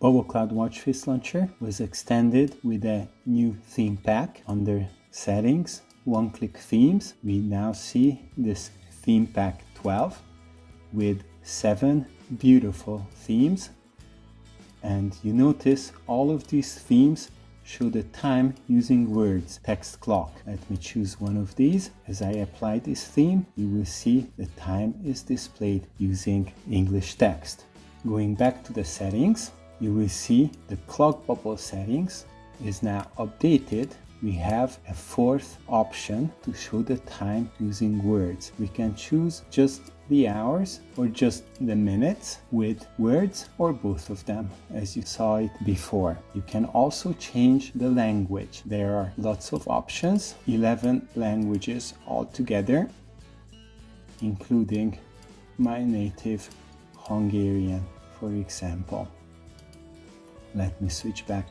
Bubble Cloud Watch Face Launcher was extended with a new theme pack under settings, one-click themes. We now see this theme pack 12 with seven beautiful themes. And you notice all of these themes show the time using words, text clock. Let me choose one of these. As I apply this theme, you will see the time is displayed using English text. Going back to the settings, you will see the clock bubble settings is now updated we have a fourth option to show the time using words. We can choose just the hours or just the minutes with words or both of them as you saw it before. You can also change the language. There are lots of options, 11 languages altogether, including my native Hungarian, for example. Let me switch back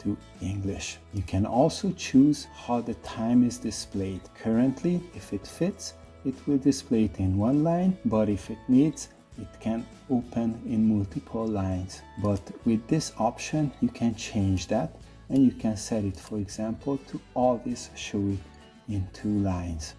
to English. You can also choose how the time is displayed. Currently, if it fits, it will display it in one line, but if it needs, it can open in multiple lines. But with this option, you can change that and you can set it, for example, to always show it in two lines.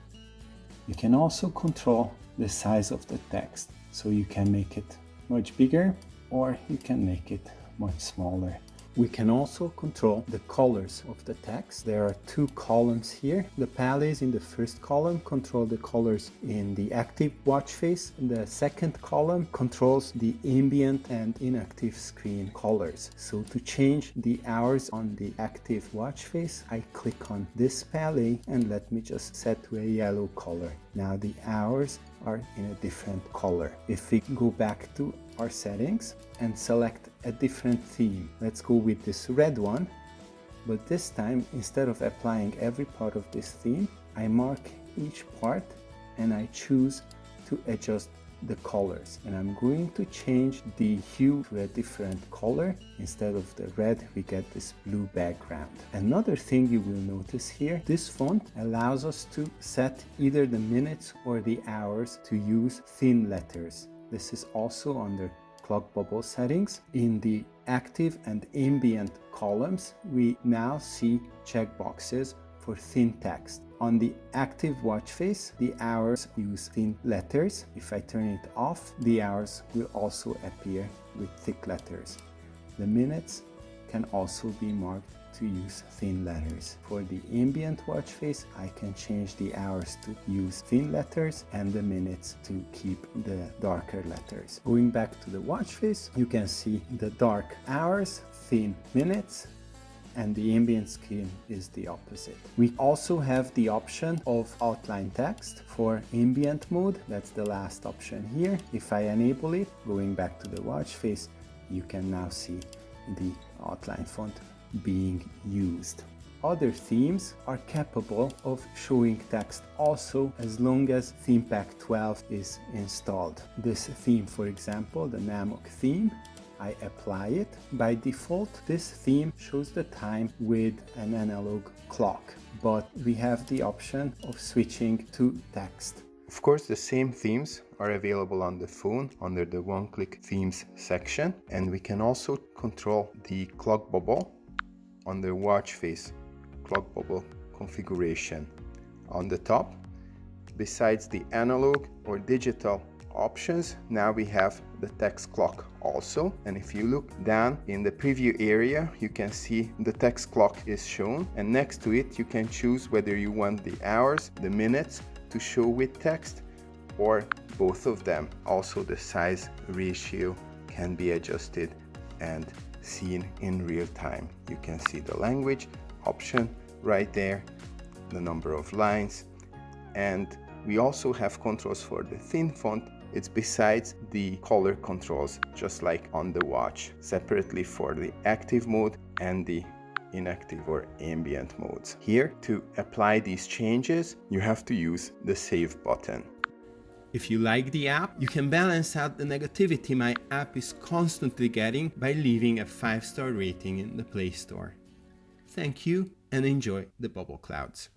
You can also control the size of the text. So you can make it much bigger or you can make it much smaller. We can also control the colors of the text. There are two columns here. The palette in the first column control the colors in the active watch face. The second column controls the ambient and inactive screen colors. So to change the hours on the active watch face, I click on this palette and let me just set to a yellow color. Now the hours are in a different color. If we go back to our settings and select a different theme, let's go with this red one, but this time instead of applying every part of this theme, I mark each part and I choose to adjust the colors. And I'm going to change the hue to a different color instead of the red we get this blue background. Another thing you will notice here this font allows us to set either the minutes or the hours to use thin letters. This is also under clock bubble settings. In the active and ambient columns we now see checkboxes for thin text. On the active watch face, the hours use thin letters. If I turn it off, the hours will also appear with thick letters. The minutes can also be marked to use thin letters. For the ambient watch face, I can change the hours to use thin letters and the minutes to keep the darker letters. Going back to the watch face, you can see the dark hours, thin minutes, and the ambient scheme is the opposite. We also have the option of outline text for ambient mode. That's the last option here. If I enable it, going back to the watch face, you can now see the outline font being used. Other themes are capable of showing text also as long as theme pack 12 is installed. This theme, for example, the Namok theme, I apply it. By default, this theme shows the time with an analog clock, but we have the option of switching to text. Of course, the same themes are available on the phone under the one-click themes section, and we can also control the clock bubble on the watch face clock bubble configuration on the top. Besides the analog or digital options, now we have the text clock also. And if you look down in the preview area, you can see the text clock is shown. And next to it, you can choose whether you want the hours, the minutes to show with text or both of them. Also the size ratio can be adjusted and seen in real time. You can see the language option right there, the number of lines, and we also have controls for the thin font it's besides the color controls, just like on the watch, separately for the active mode and the inactive or ambient modes. Here, to apply these changes, you have to use the save button. If you like the app, you can balance out the negativity my app is constantly getting by leaving a 5-star rating in the Play Store. Thank you and enjoy the bubble clouds.